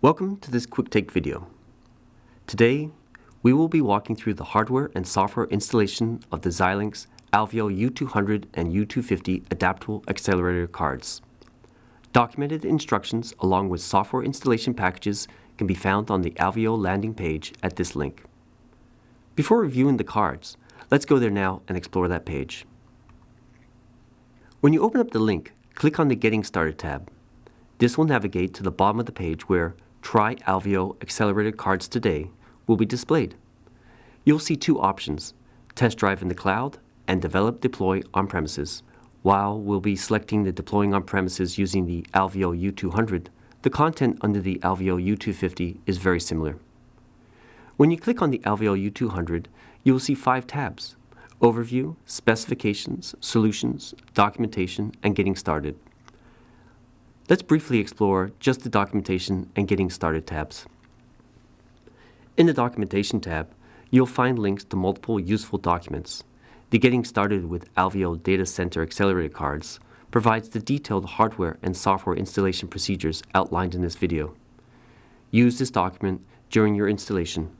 Welcome to this quick take video. Today, we will be walking through the hardware and software installation of the Xilinx Alveo U200 and U250 adaptable accelerator cards. Documented instructions along with software installation packages can be found on the Alveo landing page at this link. Before reviewing the cards, let's go there now and explore that page. When you open up the link, click on the Getting Started tab. This will navigate to the bottom of the page where Try Alveo Accelerated Cards Today will be displayed. You'll see two options, Test Drive in the Cloud and Develop Deploy on-premises. While we'll be selecting the deploying on-premises using the Alveo U200, the content under the Alveo U250 is very similar. When you click on the Alveo U200, you will see five tabs, Overview, Specifications, Solutions, Documentation, and Getting Started. Let's briefly explore just the Documentation and Getting Started tabs. In the Documentation tab, you'll find links to multiple useful documents. The Getting Started with Alveo Data Center Accelerator cards provides the detailed hardware and software installation procedures outlined in this video. Use this document during your installation.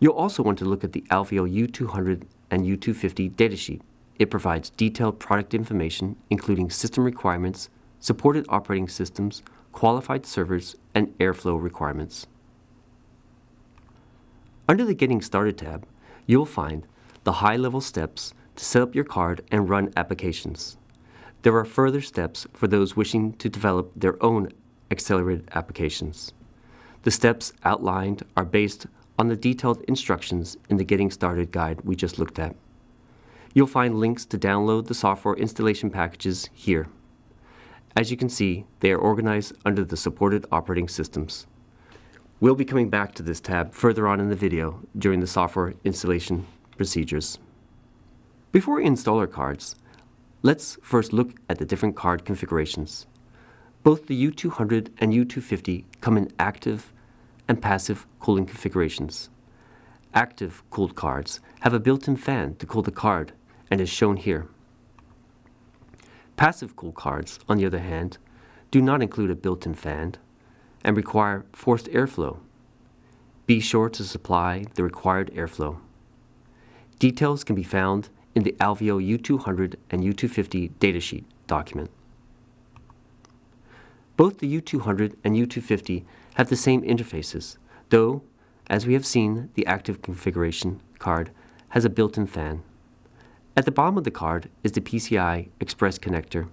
You'll also want to look at the Alveo U200 and U250 datasheet. It provides detailed product information, including system requirements, supported operating systems, qualified servers, and airflow requirements. Under the Getting Started tab, you'll find the high-level steps to set up your card and run applications. There are further steps for those wishing to develop their own accelerated applications. The steps outlined are based on the detailed instructions in the Getting Started guide we just looked at. You'll find links to download the software installation packages here. As you can see, they are organized under the supported operating systems. We'll be coming back to this tab further on in the video during the software installation procedures. Before we install our cards, let's first look at the different card configurations. Both the U200 and U250 come in active and passive cooling configurations. Active cooled cards have a built-in fan to cool the card and is shown here. Passive cool cards, on the other hand, do not include a built-in fan and require forced airflow. Be sure to supply the required airflow. Details can be found in the Alveo U200 and U250 datasheet document. Both the U200 and U250 have the same interfaces, though, as we have seen, the active configuration card has a built-in fan. At the bottom of the card is the PCI Express connector.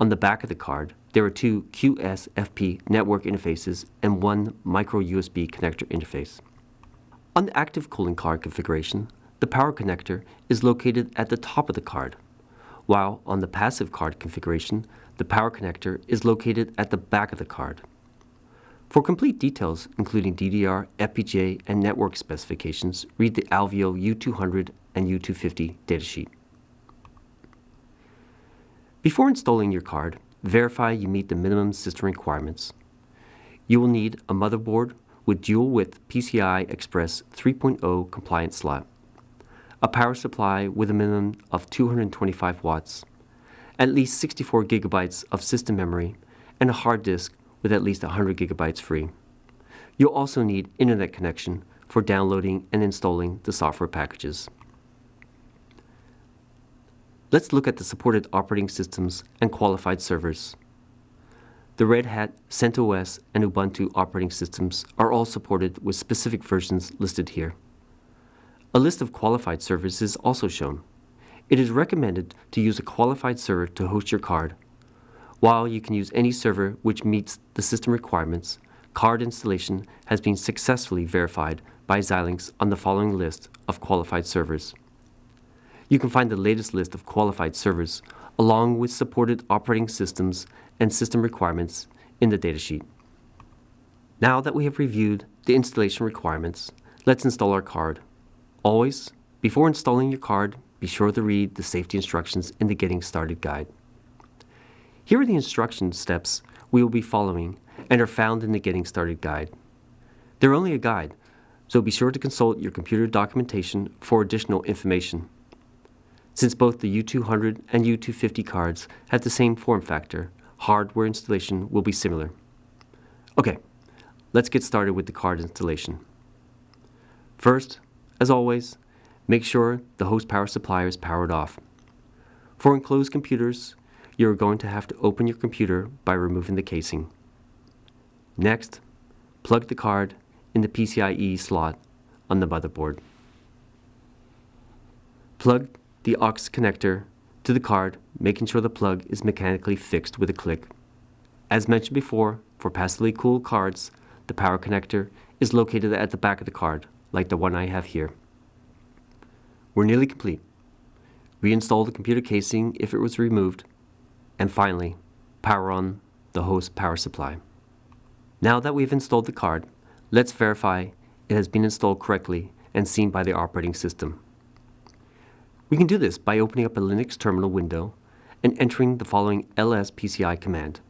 On the back of the card, there are two QSFP network interfaces and one micro USB connector interface. On the active cooling card configuration, the power connector is located at the top of the card, while on the passive card configuration, the power connector is located at the back of the card. For complete details, including DDR, FPGA, and network specifications, read the Alveo U200 and U250 datasheet. Before installing your card, verify you meet the minimum system requirements. You will need a motherboard with dual-width PCI Express 3.0 compliant slot a power supply with a minimum of 225 watts, at least 64 gigabytes of system memory, and a hard disk with at least 100 gigabytes free. You'll also need internet connection for downloading and installing the software packages. Let's look at the supported operating systems and qualified servers. The Red Hat, CentOS, and Ubuntu operating systems are all supported with specific versions listed here. A list of qualified servers is also shown. It is recommended to use a qualified server to host your card. While you can use any server which meets the system requirements, card installation has been successfully verified by Xilinx on the following list of qualified servers. You can find the latest list of qualified servers along with supported operating systems and system requirements in the datasheet. Now that we have reviewed the installation requirements, let's install our card. Always, before installing your card, be sure to read the safety instructions in the Getting Started guide. Here are the instruction steps we will be following and are found in the Getting Started guide. They're only a guide, so be sure to consult your computer documentation for additional information. Since both the U200 and U250 cards have the same form factor, hardware installation will be similar. Okay, let's get started with the card installation. First, as always, make sure the host power supply is powered off. For enclosed computers, you're going to have to open your computer by removing the casing. Next, plug the card in the PCIe slot on the motherboard. Plug the aux connector to the card, making sure the plug is mechanically fixed with a click. As mentioned before, for passively cooled cards, the power connector is located at the back of the card, like the one I have here. We're nearly complete. Reinstall the computer casing if it was removed, and finally, power on the host power supply. Now that we've installed the card, let's verify it has been installed correctly and seen by the operating system. We can do this by opening up a Linux terminal window and entering the following lspci command.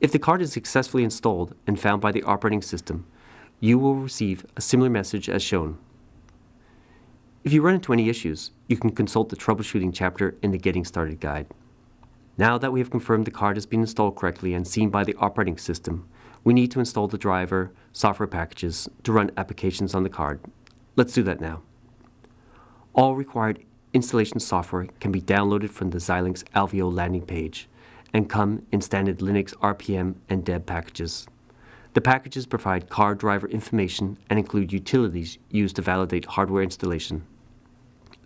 If the card is successfully installed and found by the operating system, you will receive a similar message as shown. If you run into any issues, you can consult the troubleshooting chapter in the Getting Started guide. Now that we have confirmed the card has been installed correctly and seen by the operating system, we need to install the driver software packages to run applications on the card Let's do that now. All required installation software can be downloaded from the Xilinx Alveo landing page and come in standard Linux RPM and deb packages. The packages provide card driver information and include utilities used to validate hardware installation.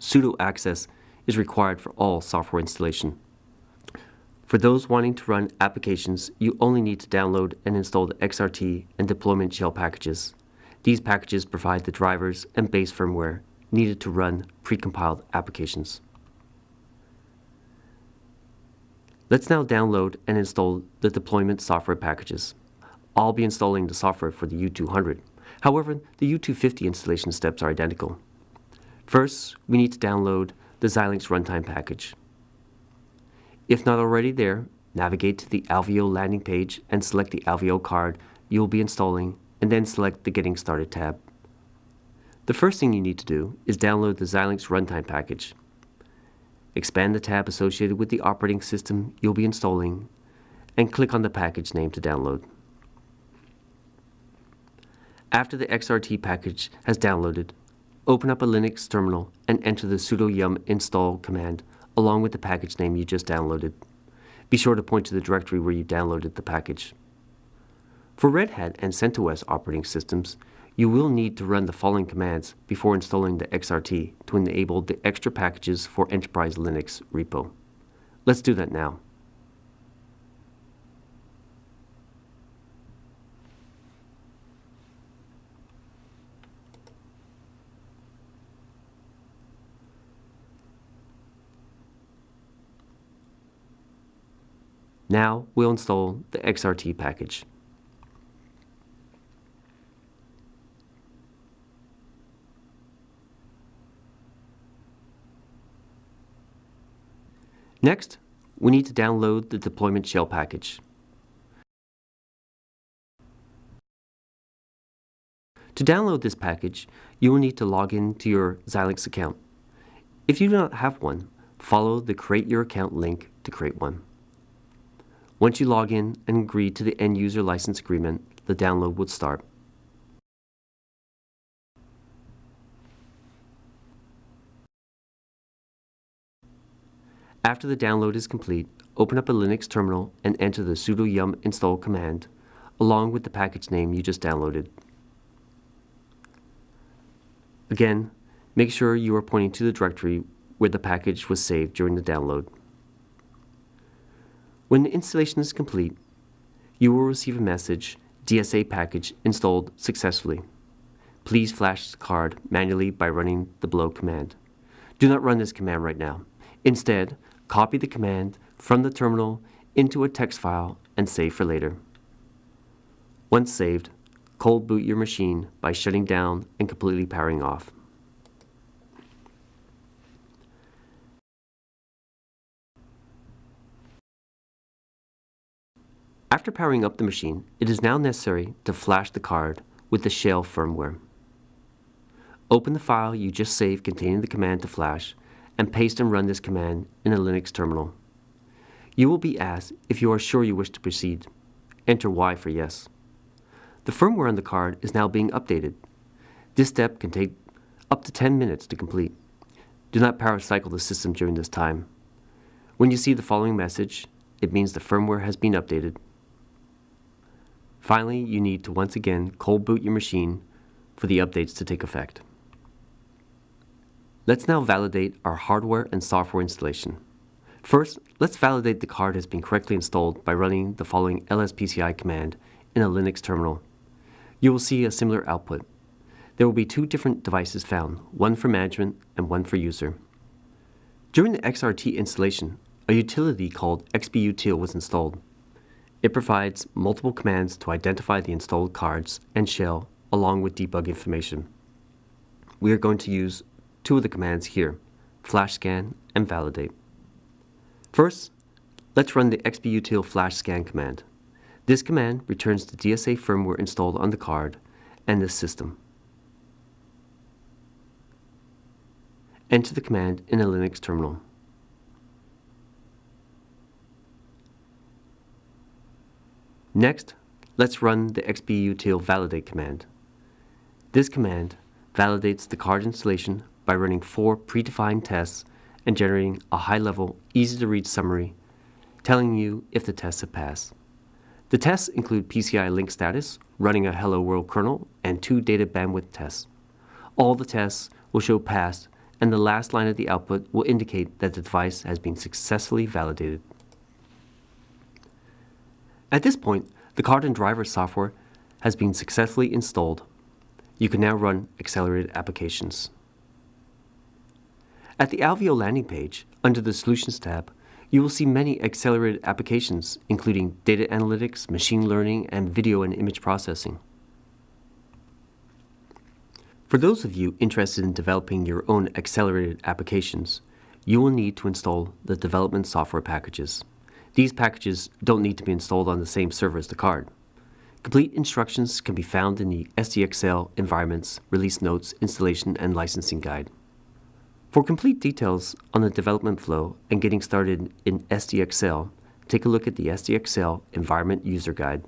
sudo access is required for all software installation. For those wanting to run applications, you only need to download and install the XRT and deployment shell packages. These packages provide the drivers and base firmware needed to run precompiled applications. Let's now download and install the deployment software packages. I'll be installing the software for the U200. However, the U250 installation steps are identical. First, we need to download the Xilinx runtime package. If not already there, navigate to the Alveo landing page and select the Alveo card you will be installing and then select the Getting Started tab. The first thing you need to do is download the Xilinx runtime package. Expand the tab associated with the operating system you'll be installing and click on the package name to download. After the XRT package has downloaded, open up a Linux terminal and enter the sudo yum install command along with the package name you just downloaded. Be sure to point to the directory where you downloaded the package. For Red Hat and CentOS operating systems, you will need to run the following commands before installing the XRT to enable the extra packages for Enterprise Linux repo. Let's do that now. Now we'll install the XRT package. Next, we need to download the deployment shell package. To download this package, you will need to log in to your Xilinx account. If you do not have one, follow the Create Your Account link to create one. Once you log in and agree to the End User License Agreement, the download will start. After the download is complete, open up a Linux terminal and enter the sudo yum install command, along with the package name you just downloaded. Again, make sure you are pointing to the directory where the package was saved during the download. When the installation is complete, you will receive a message, DSA package installed successfully. Please flash the card manually by running the below command. Do not run this command right now. Instead, copy the command from the terminal into a text file and save for later. Once saved, cold boot your machine by shutting down and completely powering off. After powering up the machine, it is now necessary to flash the card with the shell firmware. Open the file you just saved containing the command to flash and paste and run this command in a Linux terminal. You will be asked if you are sure you wish to proceed. Enter Y for yes. The firmware on the card is now being updated. This step can take up to 10 minutes to complete. Do not power cycle the system during this time. When you see the following message, it means the firmware has been updated. Finally, you need to once again cold boot your machine for the updates to take effect. Let's now validate our hardware and software installation. First, let's validate the card has been correctly installed by running the following lspci command in a Linux terminal. You will see a similar output. There will be two different devices found, one for management and one for user. During the XRT installation, a utility called xbutil was installed. It provides multiple commands to identify the installed cards and shell along with debug information. We are going to use two of the commands here, flash scan and validate. First, let's run the xbutil flash scan command. This command returns the DSA firmware installed on the card and the system. Enter the command in a Linux terminal. Next, let's run the xbutil validate command. This command validates the card installation by running four predefined tests and generating a high-level, easy-to-read summary telling you if the tests have passed. The tests include PCI link status, running a Hello World kernel, and two data bandwidth tests. All the tests will show passed, and the last line of the output will indicate that the device has been successfully validated. At this point, the card and driver software has been successfully installed. You can now run accelerated applications. At the Alveo landing page, under the Solutions tab, you will see many accelerated applications, including data analytics, machine learning, and video and image processing. For those of you interested in developing your own accelerated applications, you will need to install the development software packages. These packages don't need to be installed on the same server as the card. Complete instructions can be found in the SDXL Environments, Release Notes, Installation, and Licensing Guide. For complete details on the development flow and getting started in SDAccel, take a look at the SDAccel Environment User Guide.